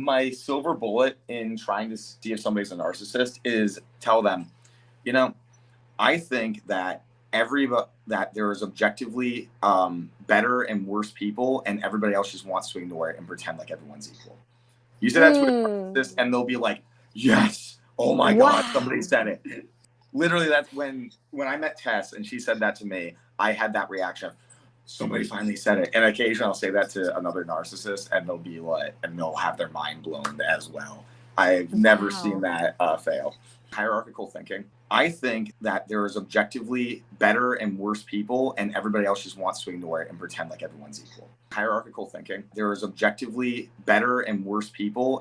my silver bullet in trying to see if somebody's a narcissist is tell them, you know, I think that every that there is objectively um, better and worse people, and everybody else just wants to ignore it and pretend like everyone's equal. You say that to a Mm. narcissist, and they'll be like, "Yes, oh my Wow. god, somebody said it." Literally, that's when when I met Tess and she said that to me. I had that reaction of somebody finally said it. And occasionally I'll say that to another narcissist, and they'll be like, and they'll have their mind blown as well. I've never Wow. seen that uh, fail. Hierarchical thinking. I think that there is objectively better and worse people, and everybody else just wants to ignore it and pretend like everyone's equal. Hierarchical thinking. There is objectively better and worse people,